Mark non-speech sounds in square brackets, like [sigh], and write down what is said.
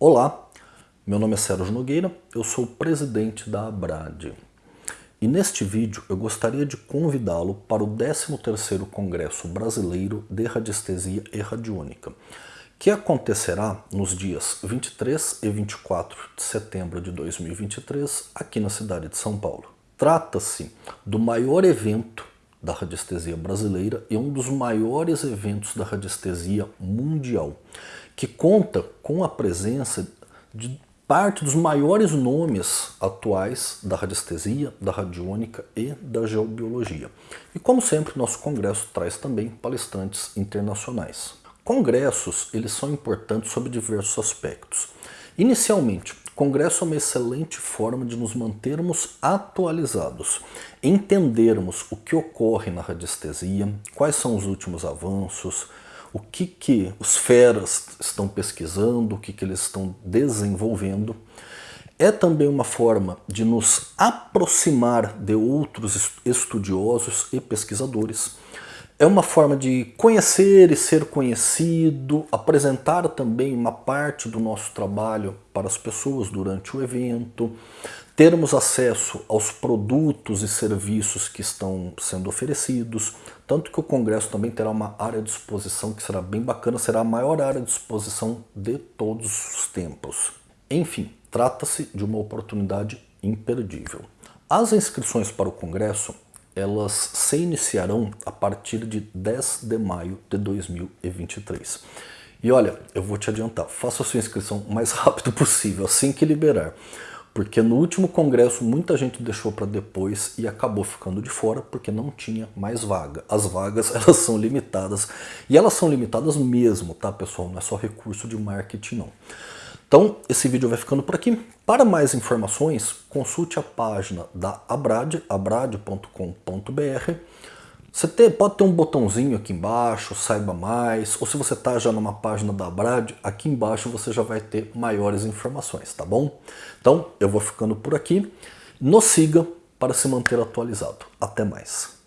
Olá, meu nome é Sérgio Nogueira, eu sou presidente da Abrad. E neste vídeo eu gostaria de convidá-lo para o 13º Congresso Brasileiro de Radiestesia e Radiônica, que acontecerá nos dias 23 e 24 de setembro de 2023 aqui na cidade de São Paulo. Trata-se do maior evento da radiestesia brasileira e um dos maiores eventos da radiestesia mundial, que conta com a presença de parte dos maiores nomes atuais da radiestesia, da radiônica e da geobiologia. E como sempre, nosso congresso traz também palestrantes internacionais. Congressos, eles são importantes sob diversos aspectos. Inicialmente, congresso é uma excelente forma de nos mantermos atualizados, entendermos o que ocorre na radiestesia, quais são os últimos avanços, o que, que os feras estão pesquisando, o que, que eles estão desenvolvendo. É também uma forma de nos aproximar de outros estudiosos e pesquisadores. É uma forma de conhecer e ser conhecido, apresentar também uma parte do nosso trabalho para as pessoas durante o evento, termos acesso aos produtos e serviços que estão sendo oferecidos, tanto que o Congresso também terá uma área de exposição que será bem bacana, será a maior área de exposição de todos os tempos. Enfim, trata-se de uma oportunidade imperdível. As inscrições para o Congresso elas se iniciarão a partir de 10 de maio de 2023. E olha, eu vou te adiantar, faça a sua inscrição o mais rápido possível, assim que liberar porque no último congresso muita gente deixou para depois e acabou ficando de fora porque não tinha mais vaga. As vagas [laughs] elas são limitadas e elas são limitadas mesmo, tá pessoal? Não é só recurso de marketing não. Então esse vídeo vai ficando por aqui. Para mais informações, consulte a página da Abrad, abrad.com.br você pode ter um botãozinho aqui embaixo, saiba mais, ou se você está já numa página da Brad, aqui embaixo você já vai ter maiores informações, tá bom? Então eu vou ficando por aqui, nos siga para se manter atualizado. Até mais!